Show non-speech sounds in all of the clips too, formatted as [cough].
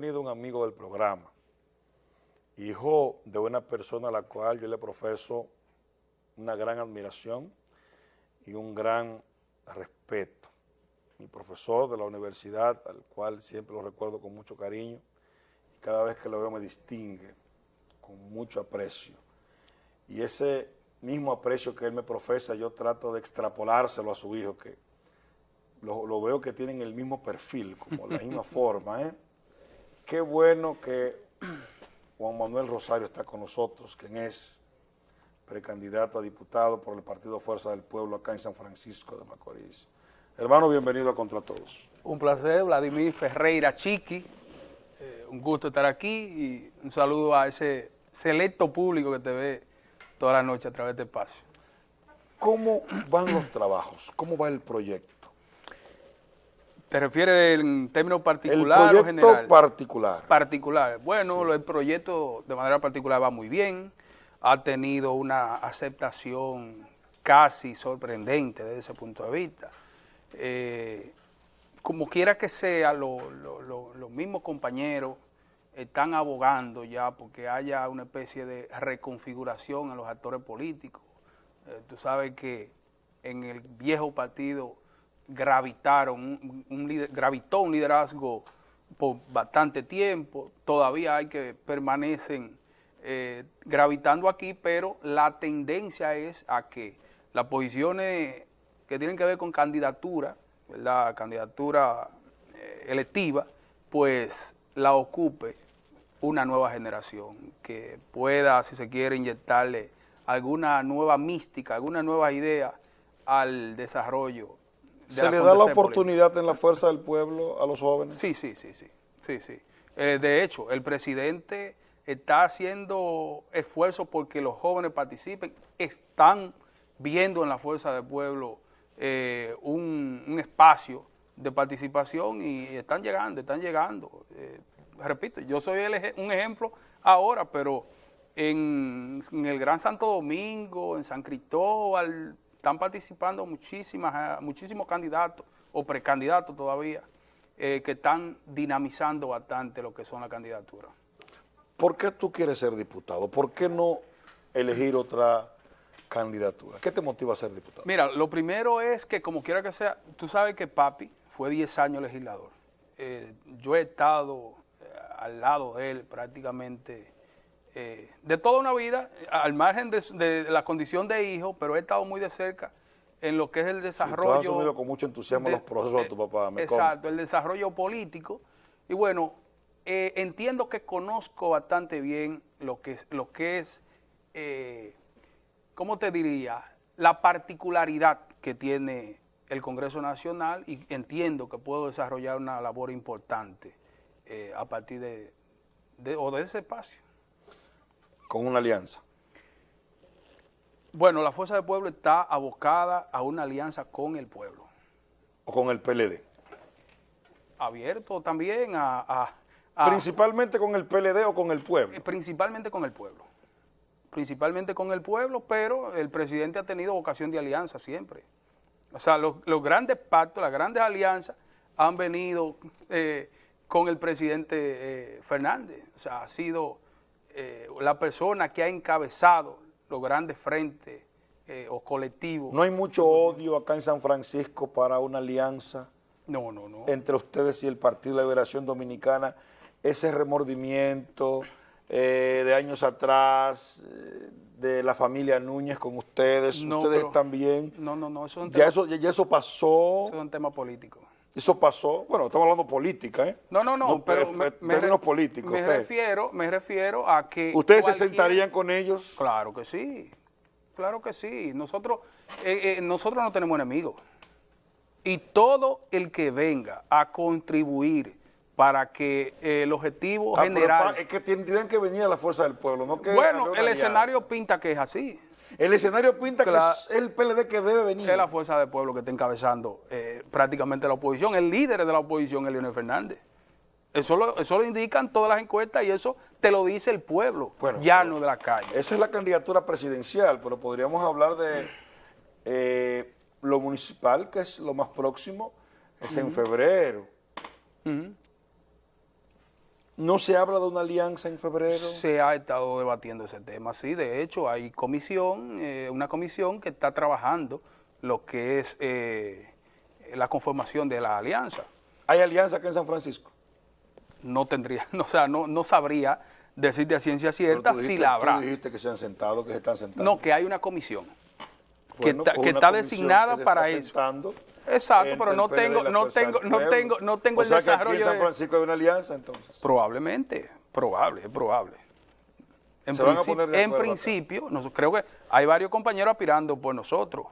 venido un amigo del programa, hijo de una persona a la cual yo le profeso una gran admiración y un gran respeto. Mi profesor de la universidad, al cual siempre lo recuerdo con mucho cariño, y cada vez que lo veo me distingue con mucho aprecio. Y ese mismo aprecio que él me profesa, yo trato de extrapolárselo a su hijo, que lo, veo que tienen el mismo perfil, como la misma [laughs] forma. ¿eh? Qué bueno que Juan Manuel Rosario está con nosotros, quien es precandidato a diputado por el Partido Fuerza del Pueblo acá en San Francisco de Macorís. Hermano, bienvenido a Contra Todos. Un placer, Vladimir Ferreira Chiqui. Eh, un gusto estar aquí y un saludo a ese selecto público que te ve toda la noche a través de espacio. ¿Cómo van los trabajos? ¿Cómo va el proyecto? ¿Te refieres en términos particulares o general? particular. Particular. Bueno, el proyecto de manera particular va muy bien, ha tenido una aceptación casi sorprendente desde ese punto de vista. Eh, como quiera que sea, los mismos compañeros están abogando ya porque haya una especie de reconfiguración en los actores políticos. Eh, tú sabes que en el viejo partido gravitaron, un, gravitó un liderazgo por bastante tiempo, todavía hay que permanecen eh, gravitando aquí, pero la tendencia es a que las posiciones que tienen que ver con candidatura, la candidatura eh, electiva, pues la ocupe una nueva generación que pueda, si se quiere, inyectarle alguna nueva mística, alguna nueva idea al desarrollo ¿Se le da la oportunidad en la fuerza del pueblo a los jóvenes? Sí, sí, sí, sí. sí, sí. Eh, de hecho, el presidente está haciendo esfuerzos porque los jóvenes participen, están viendo en la fuerza del pueblo eh, un, espacio de participación y están llegando, están llegando. Eh, repito, yo soy un ejemplo ahora, pero en, en, el Gran Santo Domingo, en San Cristóbal, están participando muchísimas, eh, muchísimos candidatos o precandidatos todavía eh, que están dinamizando bastante lo que son las candidaturas. ¿Por qué tú quieres ser diputado? ¿Por qué no elegir otra candidatura? ¿Qué te motiva a ser diputado? Mira, lo primero es que como quiera que sea, tú sabes que papi fue 10 años legislador. Eh, yo he estado al lado de él prácticamente eh, de toda una vida, al margen de, la condición de hijo, pero he estado muy de cerca en lo que es el desarrollo. Sí, tú has asumido con mucho entusiasmo los procesos de, tu papá, me Exacto, el desarrollo político. Y bueno, eh, entiendo que conozco bastante bien lo que, lo que es, eh, ¿cómo te diría? La particularidad que tiene el Congreso Nacional y entiendo que puedo desarrollar una labor importante eh, a partir de, o de ese espacio con una alianza? Bueno, la Fuerza del Pueblo está abocada a una alianza con el pueblo. ¿O con el PLD? Abierto también a... ¿Principalmente con el PLD o con el pueblo? Eh, principalmente con el pueblo. Principalmente con el pueblo, pero el presidente ha tenido vocación de alianza siempre. O sea, los, grandes pactos, las grandes alianzas han venido eh, con el presidente eh, Fernández. O sea, ha sido eh, la persona que ha encabezado los grandes frentes eh, o colectivos. ¿No hay mucho odio acá en San Francisco para una alianza? No, no, no. Entre ustedes y el Partido de Liberación Dominicana, ese remordimiento eh, de años atrás, de la familia Núñez con ustedes, ustedes también. No, no, no, eso ya, eso, ya eso pasó. Eso es un tema político. Eso pasó, bueno, estamos hablando política, ¿eh? No, no, no, pero me, términos políticos. Me refiero, me refiero a que... ¿Ustedes se sentarían con ellos? Claro que sí, claro que sí. Nosotros, eh, eh, nosotros no tenemos enemigos. Y todo el que venga a contribuir para que eh, el objetivo ah, general... es que tendrían que venir a la fuerza del pueblo, no que... Bueno, el escenario pinta que es así. El escenario pinta que es el PLD que debe venir. Es la fuerza del pueblo que está encabezando eh, prácticamente la oposición. El líder de la oposición es Leonel Fernández. Eso lo, eso lo indican todas las encuestas y eso te lo dice el pueblo, ya no de la calle. Esa es la candidatura presidencial, pero podríamos hablar de eh, lo municipal, que es lo más próximo, es en febrero. ¿No se habla de una alianza en febrero? Se ha estado debatiendo ese tema, sí. De hecho, hay comisión, eh, una comisión que está trabajando lo que es eh, la conformación de la alianza. ¿Hay alianza acá en San Francisco? No tendría, [laughs] o sea, no, no sabría decir de ciencia cierta si la habrá. Tú dijiste que se han sentado, que se están sentando. No, que hay una comisión que, está, pues que está designada para eso. Exacto, pero no tengo, no tengo, no tengo, no tengo o sea Que aquí en San Francisco hay una alianza entonces. Probablemente, probable, es probable. En, Se van a poner de en principio, creo que hay varios compañeros aspirando por nosotros.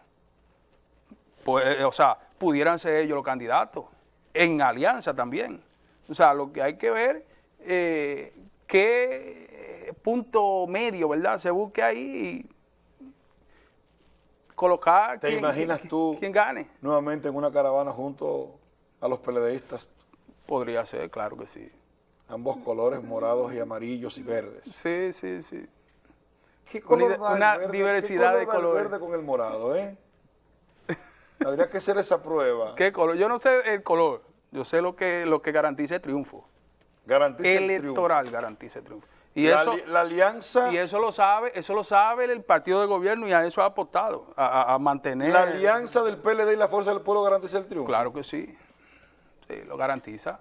Pues, eh, o sea, pudieran ser ellos los candidatos. En alianza también. O sea, lo que hay que ver eh, qué punto medio, ¿verdad? Se busque ahí colocar ¿Te imaginas tú quien gane? nuevamente en una caravana junto a los peledeístas? Podría ser, claro que sí. Ambos colores, morados y amarillos y verdes. Sí, sí, sí. ¿Qué color una, diversidad de colores. verde con el morado, ¿eh? [laughs] Habría que hacer esa prueba. ¿Qué color? Yo no sé el color. Yo sé lo que, lo que garantiza el triunfo. Garantiza Electoral el triunfo. garantiza el triunfo. Y la, eso, la alianza... Y eso lo sabe eso lo sabe el partido de gobierno y a eso ha apostado, a, mantener... ¿La alianza del PLD y la Fuerza del Pueblo garantiza el triunfo? Claro que sí, sí, lo garantiza.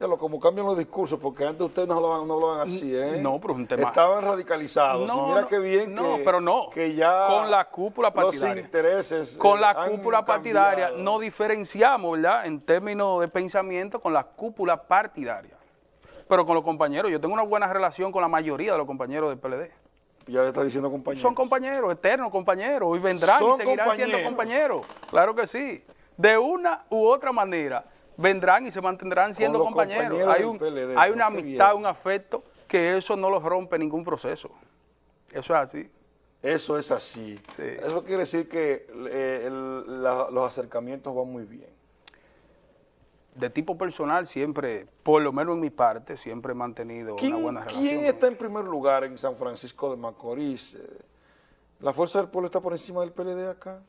Ya lo, como cambian los discursos, porque antes ustedes no lo no lo así, ¿eh? No, pero es un tema... Estaban radicalizados, no, mira qué bien no, que, pero no, que ya con la cúpula partidaria, los intereses Con la cúpula partidaria no diferenciamos, ¿verdad?, en términos de pensamiento con la cúpula partidaria pero con los compañeros. Yo tengo una buena relación con la mayoría de los compañeros del PLD. Ya le está diciendo compañeros. Son compañeros, eternos compañeros, y vendrán y seguirán siendo compañeros. Claro que sí. De una u otra manera, vendrán y se mantendrán siendo compañeros. Hay, un, hay una amistad, un afecto, que eso no los rompe ningún proceso. Eso es así. Eso es así. Eso quiere decir que eh, los acercamientos van muy bien de tipo personal siempre, por lo menos en mi parte, siempre he mantenido una buena relación. ¿Quién está en primer lugar en San Francisco de Macorís? Eh, ¿La Fuerza del Pueblo está por encima del PLD acá?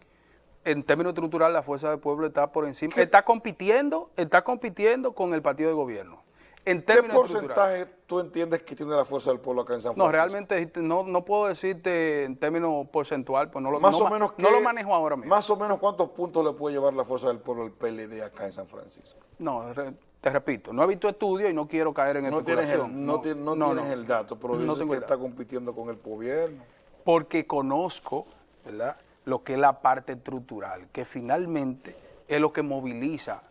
En términos estructurales, la Fuerza del Pueblo está por encima, está compitiendo, está compitiendo con el partido de gobierno. En ¿Qué porcentaje tú entiendes que tiene la Fuerza del Pueblo acá en San Francisco? No, realmente no, no puedo decirte en términos porcentual, pues no lo, más o menos no lo manejo ahora mismo. Más o menos cuántos puntos le puede llevar la Fuerza del Pueblo al PLD acá en San Francisco. No, te repito, no he visto estudios y no quiero caer en no tienes el, no, tienes el dato, pero dices que está compitiendo con el gobierno. Porque conozco, ¿verdad?, lo que es la parte estructural, que finalmente es lo que moviliza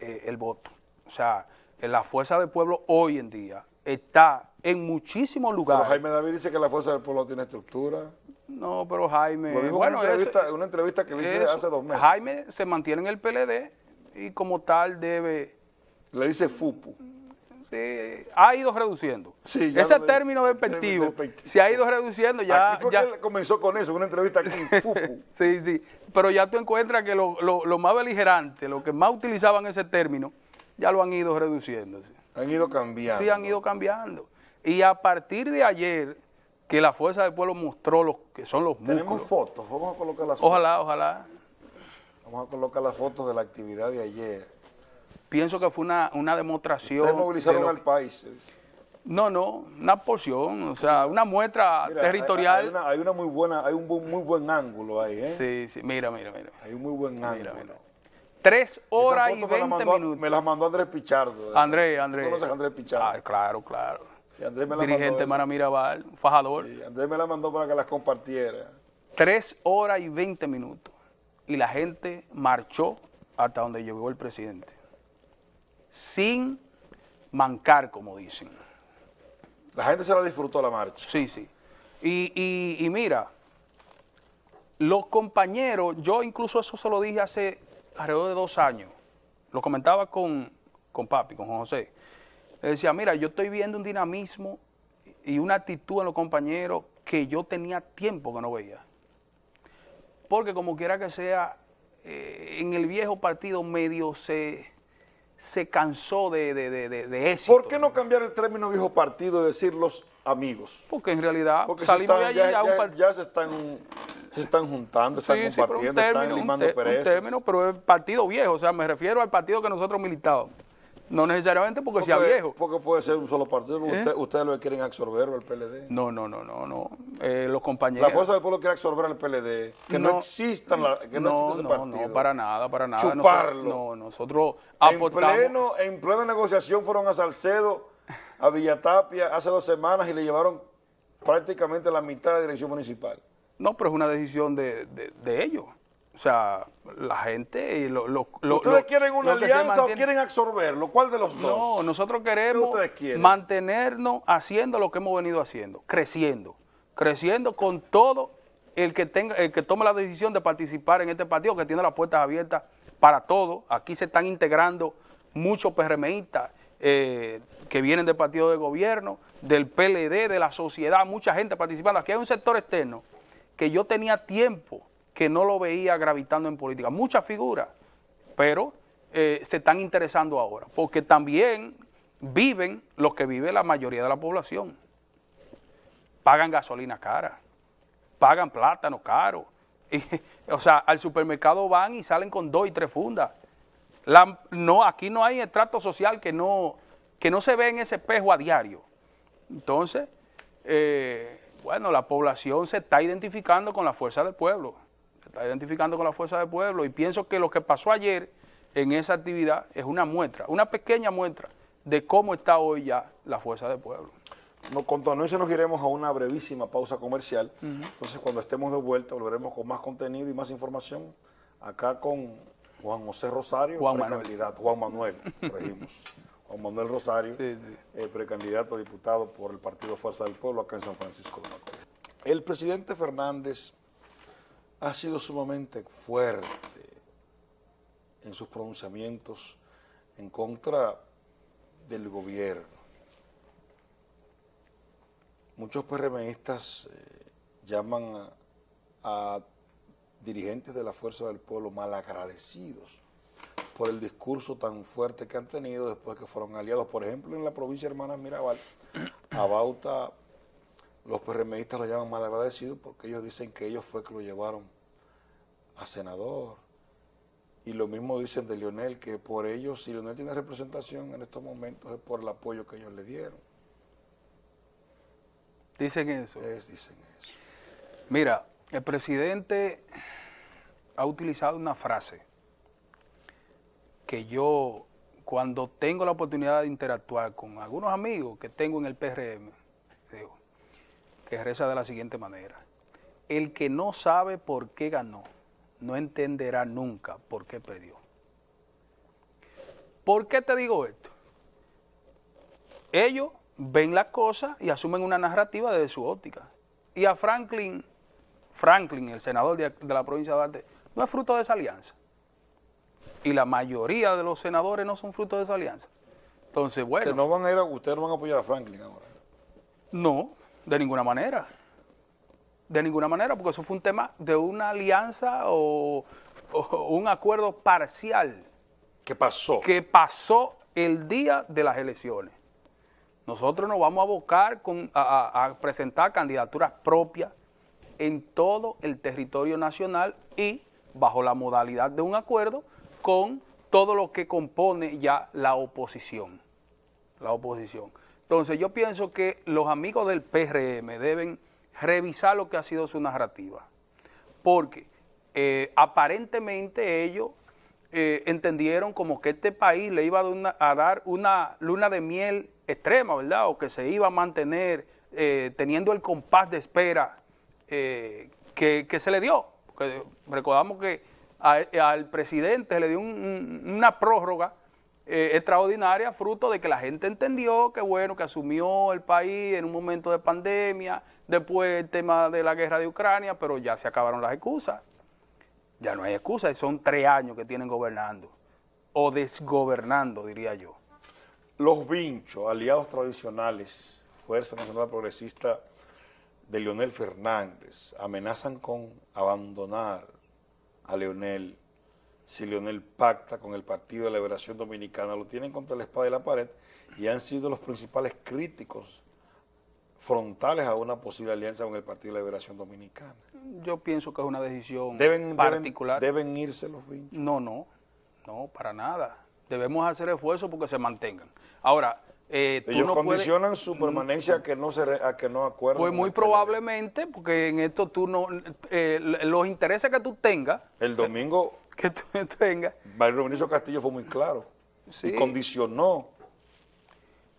eh, el voto. O sea, la Fuerza del Pueblo hoy en día está en muchísimos lugares. Pero Jaime David dice que la Fuerza del Pueblo tiene estructura. No, pero Jaime... bueno, una, entrevista, una entrevista que le hice hace dos meses. Jaime se mantiene en el PLD y como tal debe... Le dice FUPU. Sí, ha ido reduciendo. Ese término despectivo se ha ido reduciendo. Ya, aquí fue ya... que comenzó con eso, una entrevista aquí [laughs] FUPU. sí, sí, pero ya tú encuentras que lo, lo, lo más beligerante, lo que más utilizaban ese término, ya lo han ido reduciendo. Han ido cambiando. Sí, han ido cambiando. Y a partir de ayer, que la Fuerza del Pueblo mostró los que son los músculos. Tenemos fotos, vamos a colocar las fotos. Ojalá, ojalá. Vamos a colocar las fotos de la actividad de ayer. Pienso que fue una, una demostración. Ustedes movilizaron al país. No, no, una porción, o sea, una muestra territorial. Hay, una, muy buena, hay un muy buen ángulo ahí, ¿eh? Sí, sí, mira, mira, mira. Hay un muy buen ángulo. Tres horas y veinte minutos. Me las mandó Andrés Pichardo. Andrés, Andrés. ¿Conoces a Andrés Pichardo? Ah, claro, claro. Sí, Andrés me Dirigente Mara Mirabal, fajador. Sí, Andrés me la mandó para que las compartiera. Tres horas y veinte minutos. Y la gente marchó hasta donde llegó el presidente. Sin mancar, como dicen. La gente se la disfrutó la marcha. Sí, sí. Y, y, y mira, los compañeros, yo incluso eso se lo dije hace alrededor de dos años, lo comentaba con, con papi, con José, le decía, mira, yo estoy viendo un dinamismo y una actitud en los compañeros que yo tenía tiempo que no veía. Porque como quiera que sea, eh, en el viejo partido medio se, se cansó de, de, de, éxito. ¿Por qué no cambiar el término viejo partido y decir los amigos? Porque en realidad salimos de allí ya, ya, se están se están juntando, están compartiendo, están limando un, término, pero es partido viejo, o sea, me refiero al partido que nosotros militábamos. No necesariamente porque, sea viejo. Porque puede ser un solo partido. ¿Eh? ustedes lo quieren absorber el PLD. No, no, no, no, no. Eh, los compañeros. La fuerza del pueblo quiere absorber el PLD. Que no, existan la, que no, exista ese partido. No, para nada, para nada. Chuparlo. no, nosotros aportamos. En pleno, en plena negociación fueron a Salcedo, a Villatapia, hace dos semanas y le llevaron prácticamente la mitad de la dirección municipal. No, pero es una decisión de, de ellos. O sea, la gente y lo, lo, ¿Ustedes quieren una alianza o quieren absorberlo? ¿Cuál de los dos? No, nosotros queremos mantenernos haciendo lo que hemos venido haciendo, creciendo, creciendo con todo el que tenga, el que tome la decisión de participar en este partido, que tiene las puertas abiertas para todo. Aquí se están integrando muchos PRMistas eh, que vienen del partido de gobierno, del PLD, de la sociedad, mucha gente participando. Aquí hay un sector externo que yo tenía tiempo que no lo veía gravitando en política. Muchas figuras, pero eh, se están interesando ahora, porque también viven los que vive la mayoría de la población. Pagan gasolina cara, pagan plátano caro. [laughs] o sea, al supermercado van y salen con dos y tres fundas. no, aquí no hay estrato social que no, que no se ve en ese espejo a diario. Entonces, eh, bueno, la población se está identificando con la fuerza del pueblo está identificando con la fuerza del pueblo y pienso que lo que pasó ayer en esa actividad es una muestra, una pequeña muestra de cómo está hoy ya la fuerza del pueblo. No, con todo eso nos iremos a una brevísima pausa comercial, entonces cuando estemos de vuelta volveremos con más contenido y más información acá con Juan José Rosario, Juan precandidato, Juan Manuel, corregimos. [laughs] Juan Manuel Rosario, eh, precandidato a diputado por el Partido Fuerza del Pueblo acá en San Francisco de Macorís. El presidente Fernández ha sido sumamente fuerte en sus pronunciamientos en contra del gobierno. Muchos PRMistas eh, llaman a, dirigentes de la Fuerza del Pueblo malagradecidos por el discurso tan fuerte que han tenido después que fueron aliados. Por ejemplo, en la provincia de Hermanas Mirabal, a Bauta los PRMistas lo llaman malagradecidos porque ellos dicen que ellos fue que lo llevaron a senador. Y lo mismo dicen de Lionel, que por ellos, si Lionel tiene representación en estos momentos, es por el apoyo que ellos le dieron. Dicen eso. dicen eso. Mira, el presidente ha utilizado una frase que yo, cuando tengo la oportunidad de interactuar con algunos amigos que tengo en el PRM, digo, que reza de la siguiente manera. El que no sabe por qué ganó, no entenderá nunca por qué perdió. ¿Por qué te digo esto? Ellos ven las cosas y asumen una narrativa desde su óptica. Y a Franklin, Franklin, el senador de, la provincia de Duarte, no es fruto de esa alianza. Y la mayoría de los senadores no son fruto de esa alianza. Entonces, bueno. Que no van a ir a, ustedes no van a apoyar a Franklin ahora. No, de ninguna manera. De ninguna manera, porque eso fue un tema de una alianza o, un acuerdo parcial. ¿Qué pasó? Que pasó el día de las elecciones. Nosotros nos vamos a abocar con, a, presentar candidaturas propias en todo el territorio nacional y bajo la modalidad de un acuerdo con todo lo que compone ya la oposición. La oposición. Entonces yo pienso que los amigos del PRM deben revisar lo que ha sido su narrativa. Porque eh, aparentemente ellos eh, entendieron como que este país le iba a, dar una luna de miel extrema, ¿verdad? O que se iba a mantener eh, teniendo el compás de espera que, se le dio. Porque recordamos que al presidente le dio una prórroga extraordinaria fruto de que la gente entendió que bueno, que asumió el país en un momento de pandemia, Después el tema de la guerra de Ucrania, pero ya se acabaron las excusas. Ya no hay excusas, son tres años que tienen gobernando, o desgobernando, diría yo. Los vinchos, aliados tradicionales, Fuerza Nacional Progresista de Leonel Fernández, amenazan con abandonar a Leonel si Leonel pacta con el Partido de Liberación Dominicana, lo tienen contra la espada y la pared y han sido los principales críticos frontales a una posible alianza con el Partido de Liberación Dominicana. Yo pienso que es una decisión deben, particular. Deben, irse los vinchos? No, no, no, para nada. debemos hacer esfuerzos porque se mantengan. Ahora, eh, Ellos no condicionan su permanencia a que no se a que no acuerden. Pues muy probablemente, porque en esto tú no, eh, los intereses que tú tengas. El domingo. Que tú [laughs] tengas. Mario Benicio Castillo fue muy claro. Sí. Y condicionó.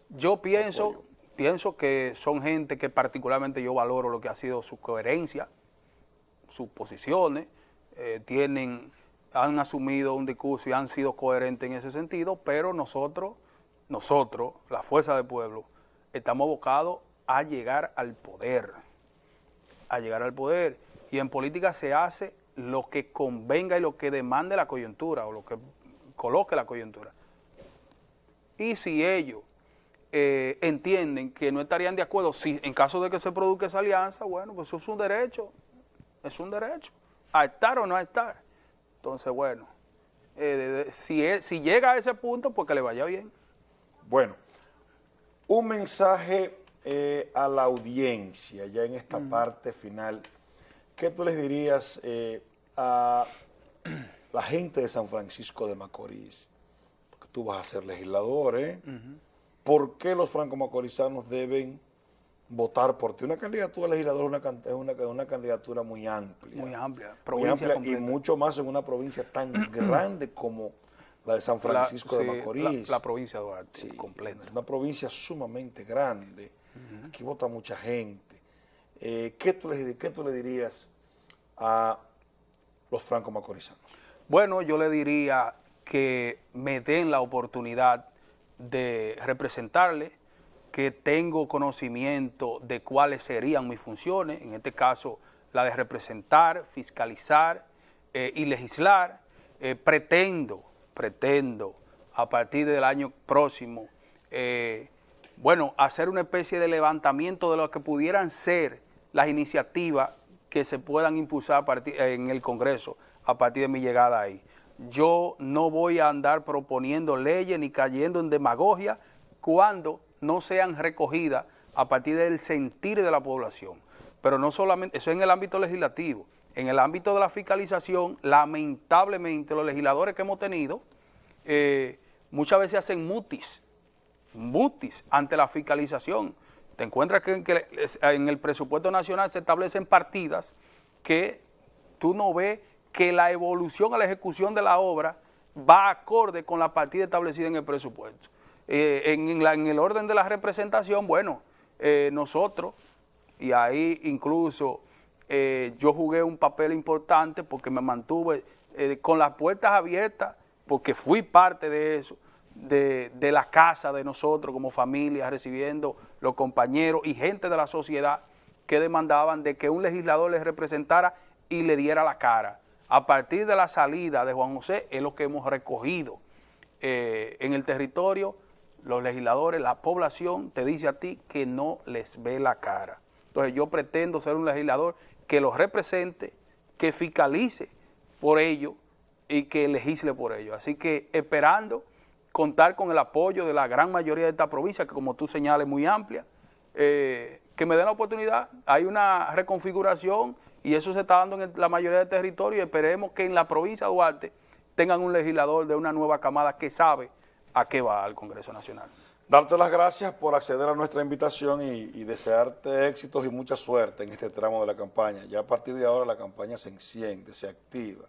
Yo pienso, pienso que son gente que particularmente yo valoro lo que ha sido su coherencia, sus posiciones, eh, tienen, han asumido un discurso y han sido coherentes en ese sentido, pero nosotros nosotros, la fuerza del pueblo, estamos abocados a llegar al poder, a llegar al poder. Y en política se hace lo que convenga y lo que demande la coyuntura o lo que coloque la coyuntura. Y si ellos eh, entienden que no estarían de acuerdo, si en caso de que se produzca esa alianza, bueno, pues eso es un derecho, es un derecho, a estar o no a estar. Entonces, bueno, eh, si, si llega a ese punto, pues que le vaya bien. Bueno, un mensaje eh, a la audiencia ya en esta parte final. ¿Qué tú les dirías eh, a la gente de San Francisco de Macorís? Porque tú vas a ser legislador, ¿eh? ¿Por qué los franco-macorizanos deben votar por ti? Una candidatura legislador es una, una, candidatura muy amplia. Muy amplia. Muy amplia y mucho más en una provincia tan [clears throat] grande como la de San Francisco de Macorís. La, provincia de Duarte, completa. Una provincia sumamente grande. Aquí vota mucha gente. Eh, ¿qué, tú le, ¿Qué tú le dirías a los franco-macorizanos? Bueno, yo le diría que me den la oportunidad de representarle, que tengo conocimiento de cuáles serían mis funciones, en este caso la de representar, fiscalizar eh, y legislar. Eh, pretendo pretendo a partir del año próximo, eh, bueno, hacer una especie de levantamiento de lo que pudieran ser las iniciativas que se puedan impulsar en el Congreso a partir de mi llegada ahí. Yo no voy a andar proponiendo leyes ni cayendo en demagogia cuando no sean recogidas a partir del sentir de la población. Pero no solamente, eso en el ámbito legislativo, en el ámbito de la fiscalización, lamentablemente los legisladores que hemos tenido eh, muchas veces hacen mutis, mutis ante la fiscalización. Te encuentras que, en el presupuesto nacional se establecen partidas que tú no ves que la evolución a la ejecución de la obra va acorde con la partida establecida en el presupuesto. Eh, en, el orden de la representación, bueno, eh, nosotros, y ahí incluso eh, yo jugué un papel importante porque me mantuve eh, con las puertas abiertas, porque fui parte de eso, de, la casa de nosotros como familia, recibiendo los compañeros y gente de la sociedad que demandaban de que un legislador les representara y le diera la cara. A partir de la salida de Juan José es lo que hemos recogido eh, en el territorio, los legisladores, la población te dice a ti que no les ve la cara. Entonces yo pretendo ser un legislador que los represente, que fiscalice por ello y que legisle por ello. Así que esperando contar con el apoyo de la gran mayoría de esta provincia, que como tú señales muy amplia, eh, que me den la oportunidad. Hay una reconfiguración y eso se está dando en la mayoría del territorio y esperemos que en la provincia de Duarte tengan un legislador de una nueva camada que sabe a qué va al Congreso Nacional. Darte las gracias por acceder a nuestra invitación y, desearte éxitos y mucha suerte en este tramo de la campaña. Ya a partir de ahora la campaña se enciende, se activa.